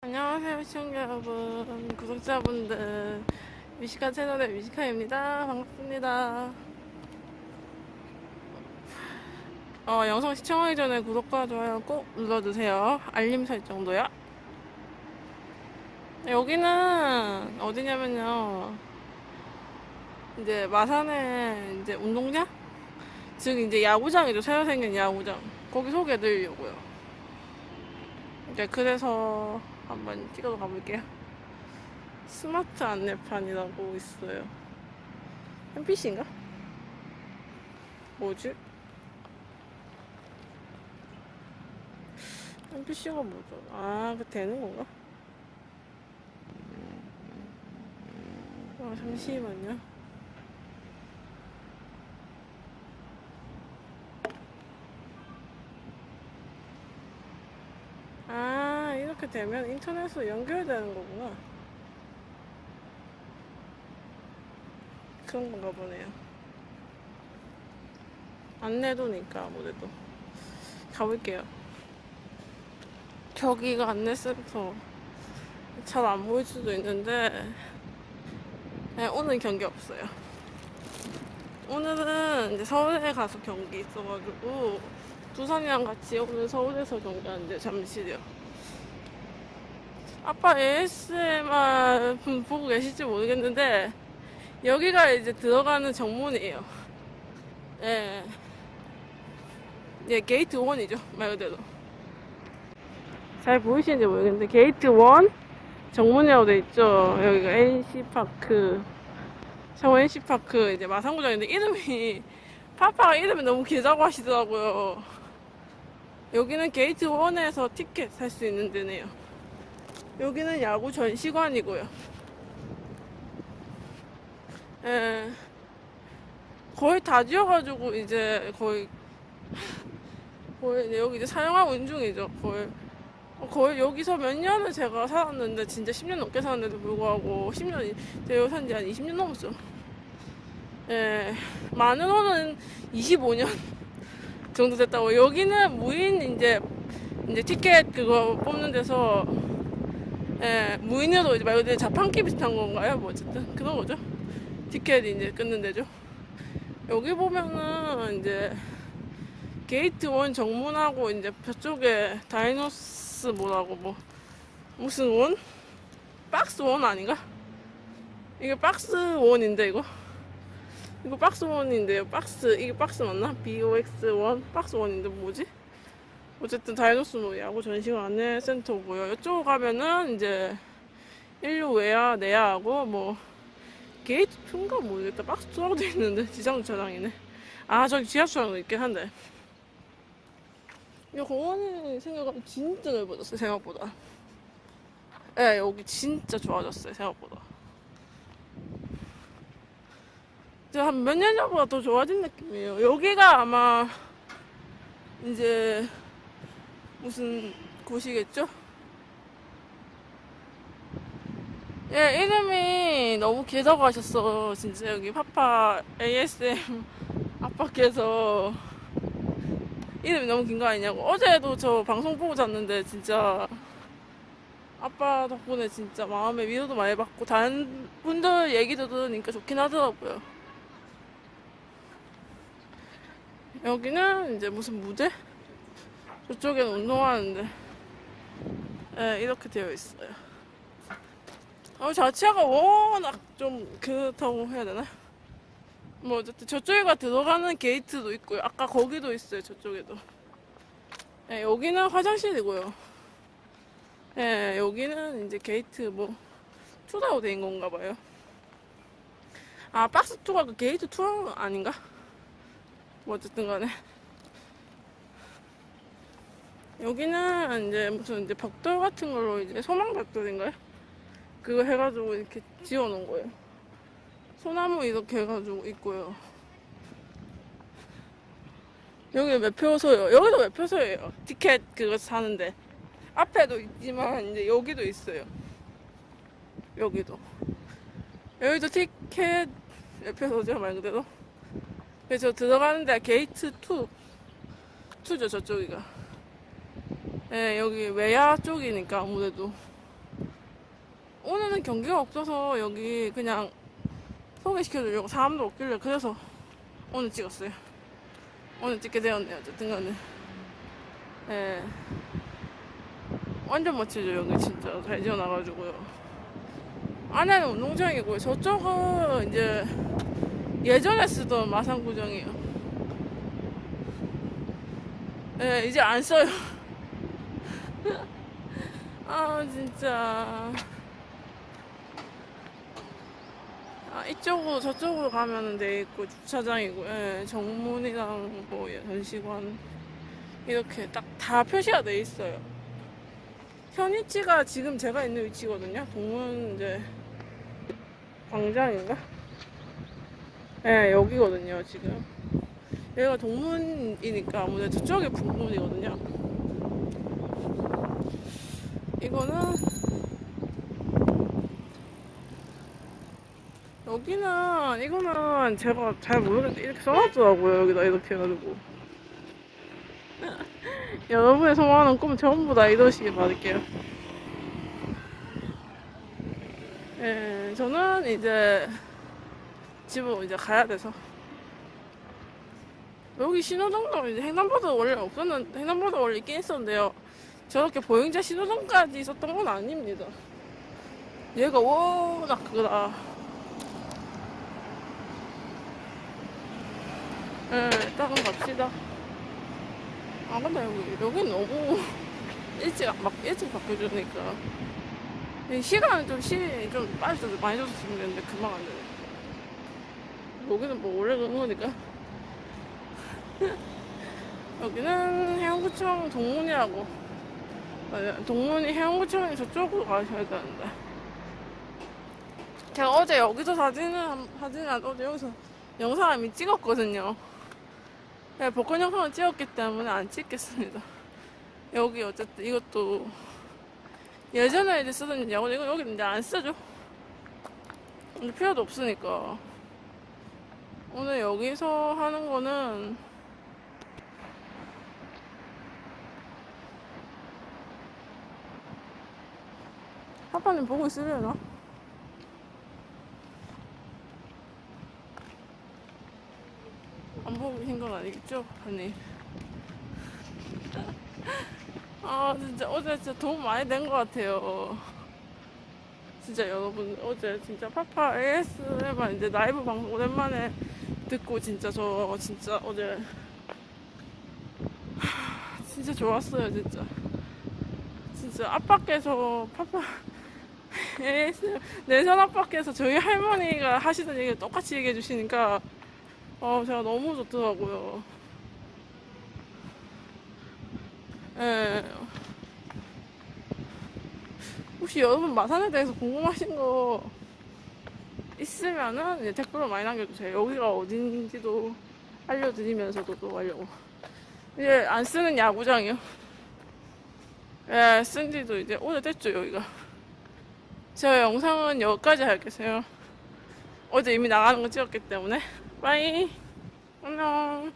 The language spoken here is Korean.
안녕하세요 시청자 여러분. 구독자분들. 미시카 채널의 미시카입니다. 반갑습니다. 어, 영상 시청하기 전에 구독과 좋아요 꼭 눌러주세요. 알림 설정도요 여기는 어디냐면요. 이제 마산에 이제 운동장? 즉 이제 야구장이죠. 새로 생긴 야구장. 거기 소개해드리려고요. 이제 그래서 한번 찍어서 가볼게요. 스마트 안내판이라고 있어요. NPC인가? 뭐지? NPC가 뭐죠? 아, 그 되는 건가? 아, 잠시만요. 아, 이렇게 되면 인터넷으로 연결되는 거구나. 그런 건가 보네요. 안내도니까 아무래도. 가볼게요. 저기가 안내센터. 잘 안 보일 수도 있는데, 네, 오늘 경기 없어요. 오늘은 이제 서울에 가서 경기 있어가지고, 두산이랑 같이 오늘 서울에서 경기하는데 잠시요. 아빠 ASMR 분 보고 계실지 모르겠는데 여기가 이제 들어가는 정문이에요. 예. 예, 게이트 1이죠. 말 그대로. 잘 보이시는지 모르겠는데 게이트 1 정문이라고 돼 있죠. 여기가 NC파크. 창원 NC파크 이제 마산구장인데 이름이 파파가 이름이 너무 길다고 하시더라고요. 여기는 게이트 1에서 티켓 살 수 있는 데네요. 여기는 야구 전시관이고요. 예. 거의 다 지어가지고 이제 거의 거의 여기 이제 사용하고 있는 중이죠. 거의 거의 여기서 몇 년을 제가 살았는데 진짜 10년 넘게 살았는데도 불구하고 10년 제가 산지 한 20년 넘었죠. 예. 만으로는 25년 정도 됐다고. 여기는 무인 이제 이제 티켓 그거 뽑는 데서 예, 무인으로 이제 말 그대로 자판기 비슷한 건가요? 뭐 어쨌든 그런 거죠. 티켓 이제 끊는 데죠. 여기 보면은 이제 게이트 one 정문하고 이제 저쪽에 다이노스 뭐라고 뭐 무슨 one? 박스 one 아닌가? 이게 박스 one인데 이거 이거 박스 one인데요. 박스 이게 박스 맞나? BOX 원 박스 원인데 뭐지? 어쨌든 다이노스 뭐 야구 전시관 안내 센터고요. 이쪽 가면은 이제 일루 외야 내야하고 뭐 게이트 2인가 모르겠다. 박스 2라고 돼 있는데 지상 주차장이네. 아 저기 지하 주차장도 있긴 한데. 이 공원이 생각보다 진짜 넓어졌어요 생각보다. 예, 네, 여기 진짜 좋아졌어요 생각보다. 한몇 년 전보다 더 좋아진 느낌이에요. 여기가 아마 이제 무슨 곳이겠죠? 예, 이름이 너무 길다고 하셨어. 진짜 여기 파파 ASM 아빠께서 이름이 너무 긴 거 아니냐고. 어제도 저 방송 보고 잤는데 진짜 아빠 덕분에 진짜 마음에 위로도 많이 받고 다른 분들 얘기도 들으니까 좋긴 하더라고요. 여기는 이제 무슨 무대? 저쪽엔 운동하는데. 네, 이렇게 되어 있어요. 어, 자체가 워낙 좀 그렇다고 해야 되나? 뭐 어쨌든 저쪽에가 들어가는 게이트도 있고요. 아까 거기도 있어요 저쪽에도. 네, 여기는 화장실이고요. 네, 여기는 이제 게이트 뭐 two다고 된 건가 봐요. 아 박스 two가 그 게이트 two 아닌가? 뭐 어쨌든 간에 여기는 이제 무슨 이제 벽돌 같은 걸로 이제 소망 벽돌인가요? 그거 해가지고 이렇게 지어 놓은 거예요. 소나무 이렇게 해가지고 있고요. 여기 매표소요. 여기도 매표소예요. 티켓 그거 사는데. 앞에도 있지만 이제 여기도 있어요. 여기도. 여기도 티켓 매표소죠 말 그대로. 그래서 들어가는데 게이트 2. 2죠 저쪽이가. 예, 여기 외야 쪽이니까 아무래도 오늘은 경기가 없어서 여기 그냥 소개시켜주려고 사람도 없길래 그래서 오늘 찍었어요. 오늘 찍게 되었네요. 어쨌든 간에. 예. 완전 멋지죠, 여기 진짜. 잘 지어놔가지고요. 안에는 운동장이고요. 저쪽은 이제 예전에 쓰던 마산구정이에요. 예, 이제 안 써요. 아, 진짜. 아, 이쪽으로 저쪽으로 가면은 돼 있고 주차장이고 예, 정문이랑 뭐 예, 전시관 이렇게 딱 다 표시가 돼 있어요. 현 위치가 지금 제가 있는 위치거든요. 동문 이제 광장인가? 예, 여기거든요, 지금. 여기가 동문이니까 아무래도 저쪽이 북문이거든요. 이거는 여기는 이거는 제가 잘 모르겠는데 이렇게 써놨더라고요 여기다 이렇게 해가지고. 여러분의 소망하는 꿈 전부 다 이루시길 바랄게요. 예, 저는 이제 집으로 이제 가야 돼서. 여기 신호등도 이제 횡단보도 원래 없었는데 횡단보도 원래 있긴 있었는데요 저렇게 보행자 신호등까지 있었던 건 아닙니다 얘가 워낙 그거다 예, 일단은 갑시다. 아, 근데 여기, 여기 너무 일찍, 막, 일찍 바뀌어주니까. 이 시간은 좀, 시, 좀 빨리 좀 많이 줬으면 되는데, 금방 안 되네. 여기는 뭐, 원래 그런 거니까. 여기는 해운구청 동문이라고. 동문이 해운구청이 저쪽으로 가셔야 되는데. 제가 어제 여기서 사진을, 한- 사진을 안- 어제 여기서 영상을 이미 찍었거든요. 네, 복권 영상을 찍었기 때문에 안 찍겠습니다. 여기 어쨌든 이것도 예전에 이제 쓰던 야구 이거 여기 이제 안 쓰죠. 필요도 없으니까. 오늘 여기서 하는 거는 파파님 보고 있으려나? 안 보고 계신 건 아니겠죠? 아니. 아, 진짜 어제 진짜 도움 많이 된 것 같아요. 진짜 여러분, 어제 진짜 파파 ASMR 이제 라이브 방송 오랜만에 듣고 진짜 저 진짜 어제 하, 진짜 좋았어요, 진짜. 진짜 앞밖에서 파파 내선 앞밖에서 저희 할머니가 하시던 얘기를 똑같이 얘기해 주시니까 어, 제가 너무 좋더라고요. 예. 혹시 여러분 마산에 대해서 궁금하신 거 있으면은 댓글로 많이 남겨주세요. 여기가 어딘지도 알려드리면서도 또 하려고. 이제 안 쓰는 야구장이요. 예, 쓴 지도 이제 오래됐죠, 여기가. 제가 영상은 여기까지 할게요. 어제 이미 나가는 거 찍었기 때문에. 빠이. 안녕.